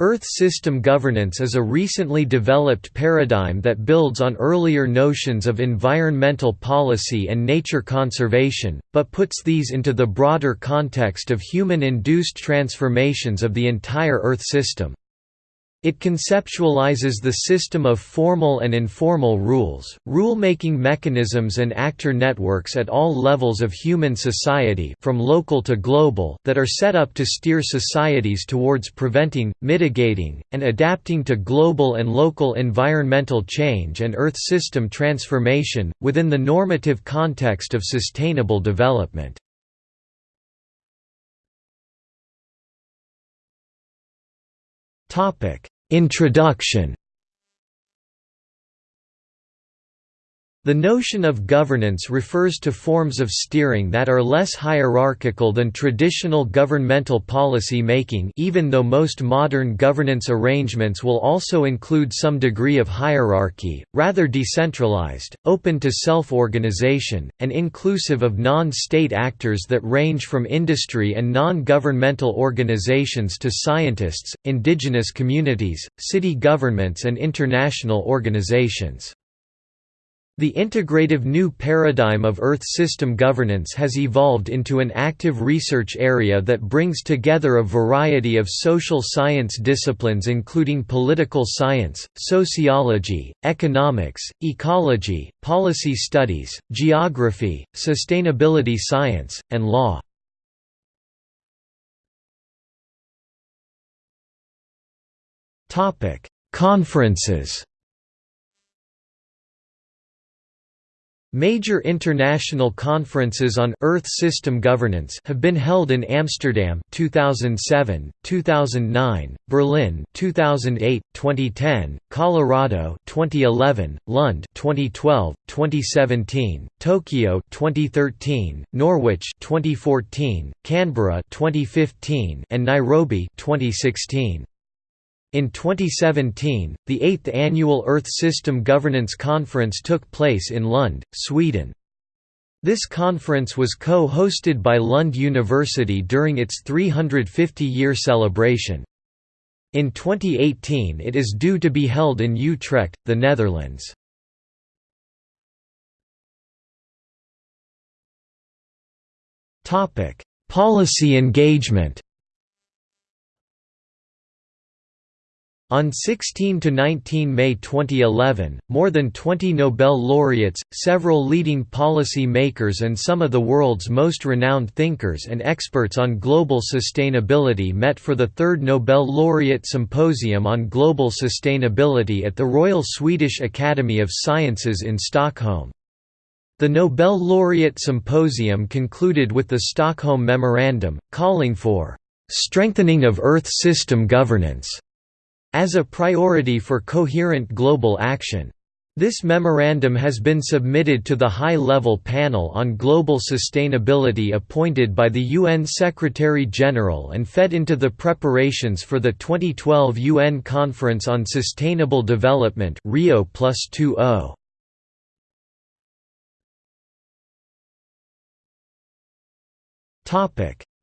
Earth system governance is a recently developed paradigm that builds on earlier notions of environmental policy and nature conservation, but puts these into the broader context of human-induced transformations of the entire Earth system. It conceptualizes the system of formal and informal rules, rule-making mechanisms and actor networks at all levels of human society from local to global that are set up to steer societies towards preventing, mitigating, and adapting to global and local environmental change and Earth system transformation, within the normative context of sustainable development. Topic Introduction The notion of governance refers to forms of steering that are less hierarchical than traditional governmental policy making even though most modern governance arrangements will also include some degree of hierarchy, rather decentralized, open to self-organization, and inclusive of non-state actors that range from industry and non-governmental organizations to scientists, indigenous communities, city governments and international organizations. The integrative new paradigm of Earth system governance has evolved into an active research area that brings together a variety of social science disciplines including political science, sociology, economics, ecology, policy studies, geography, sustainability science, and law. Conferences Major international conferences on Earth system governance have been held in Amsterdam 2007, 2009, Berlin 2008, 2010, Colorado 2011, Lund 2012, 2017, Tokyo 2013, Norwich 2014, Canberra 2015, and Nairobi 2016. In 2017, the eighth annual Earth System Governance Conference took place in Lund, Sweden. This conference was co-hosted by Lund University during its 350-year celebration. In 2018 it is due to be held in Utrecht, the Netherlands. Policy engagement On 16 to 19 May 2011, more than 20 Nobel laureates, several leading policy makers and some of the world's most renowned thinkers and experts on global sustainability met for the third Nobel Laureate Symposium on Global Sustainability at the Royal Swedish Academy of Sciences in Stockholm. The Nobel Laureate Symposium concluded with the Stockholm Memorandum, calling for "...strengthening of Earth system governance." As a priority for coherent global action. This memorandum has been submitted to the High-Level Panel on Global Sustainability appointed by the UN Secretary-General and fed into the preparations for the 2012 UN Conference on Sustainable Development Rio oh.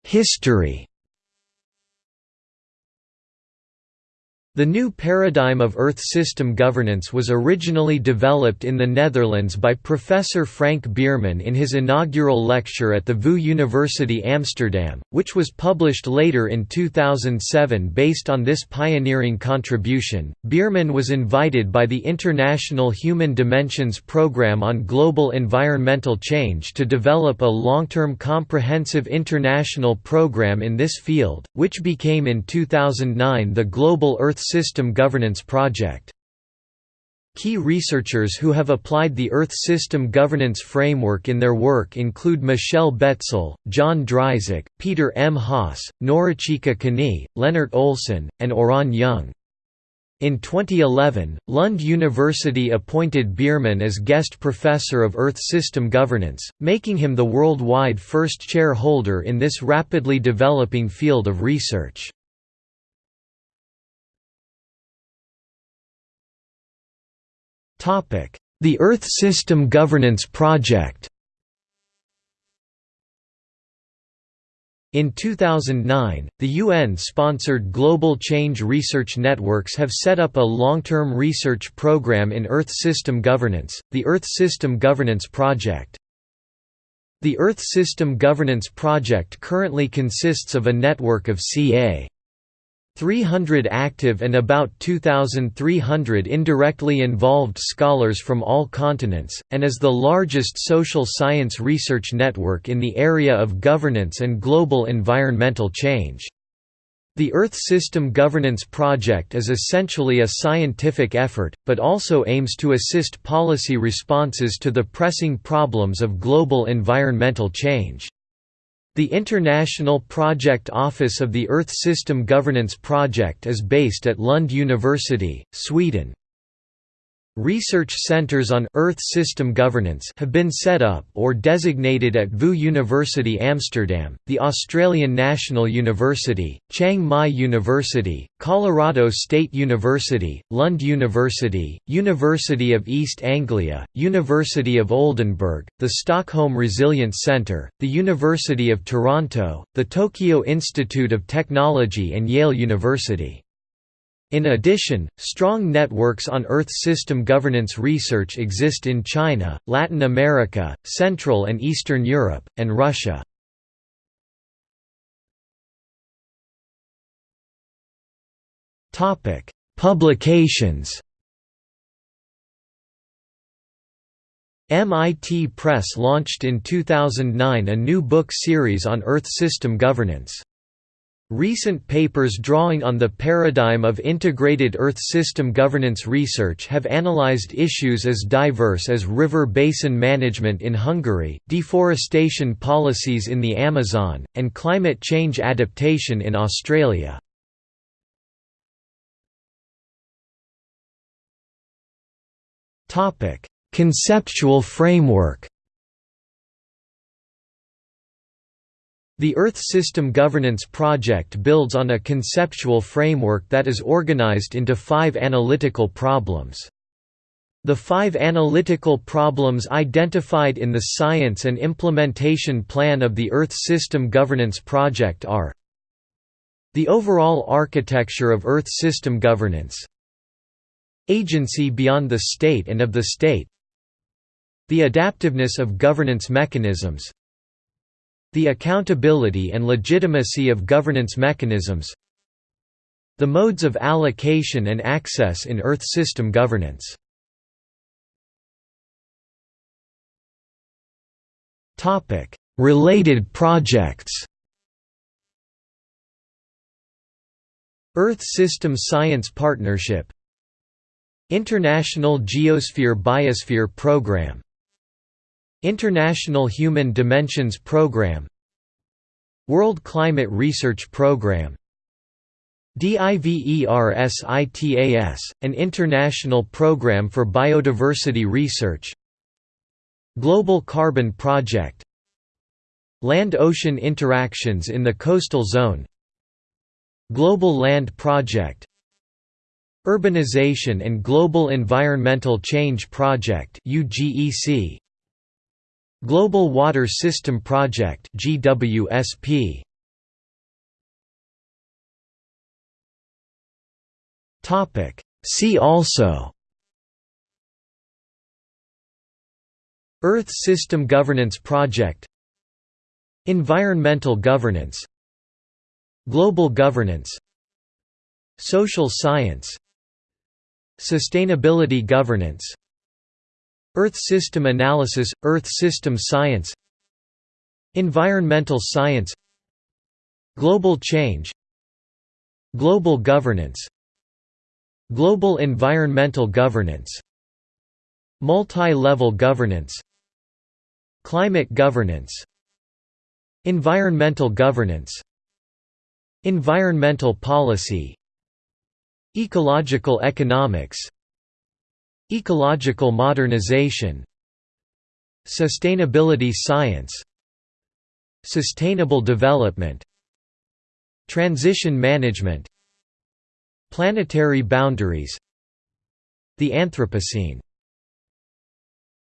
History The new paradigm of Earth system governance was originally developed in the Netherlands by Professor Frank Biermann in his inaugural lecture at the VU University Amsterdam, which was published later in 2007 based on this pioneering contribution. Biermann was invited by the International Human Dimensions Programme on Global Environmental Change to develop a long-term comprehensive international program in this field, which became in 2009 the Global Earth System Governance Project. Key researchers who have applied the Earth System Governance Framework in their work include Michele Betsill, John Dryzek, Peter M. Haas, Norichika Kanie, Lennart Olsson, and Oran Young. In 2011, Lund University appointed Biermann as guest professor of Earth System Governance, making him the worldwide first chair holder in this rapidly developing field of research. The Earth System Governance Project In 2009, the UN-sponsored Global Change Research Networks have set up a long-term research program in Earth System Governance, the Earth System Governance Project. The Earth System Governance Project currently consists of a network of ca. 300 active and about 2,300 indirectly involved scholars from all continents, and is the largest social science research network in the area of governance and global environmental change. The Earth System Governance Project is essentially a scientific effort, but also aims to assist policy responses to the pressing problems of global environmental change. The International Project Office of the Earth System Governance Project is based at Lund University, Sweden. Research centers on Earth system governance have been set up or designated at VU University Amsterdam, the Australian National University, Chiang Mai University, Colorado State University, Lund University, University of East Anglia, University of Oldenburg, the Stockholm Resilience Centre, the University of Toronto, the Tokyo Institute of Technology and Yale University. In addition, strong networks on Earth system governance research exist in China, Latin America, Central and Eastern Europe, and Russia. Publications MIT Press launched in 2009 a new book series on Earth system governance. Recent papers drawing on the paradigm of integrated Earth system governance research have analyzed issues as diverse as river basin management in Hungary, deforestation policies in the Amazon, and climate change adaptation in Australia. Conceptual framework The Earth System Governance Project builds on a conceptual framework that is organized into five analytical problems. The five analytical problems identified in the Science and Implementation Plan of the Earth System Governance Project are The overall architecture of Earth system governance Agency beyond the state and of the state The adaptiveness of governance mechanisms the accountability and legitimacy of governance mechanisms The modes of allocation and access in Earth system governance. Related projects. Earth System Science Partnership. International Geosphere Biosphere Program International Human Dimensions Programme World Climate Research Programme DIVERSITAS, an international program for biodiversity research Global Carbon Project Land-ocean interactions in the coastal zone Global Land Project Urbanization and Global Environmental Change Project UGEC Global Water System Project GWSP Topic. See also. Earth System Governance Project. Environmental governance. Global governance. Social science. Sustainability governance Earth system analysis, Earth system science Environmental science Global change Global governance Global environmental governance Multi-level governance Climate governance Environmental governance Environmental policy Ecological economics Ecological modernization Sustainability science Sustainable development Transition management Planetary boundaries The Anthropocene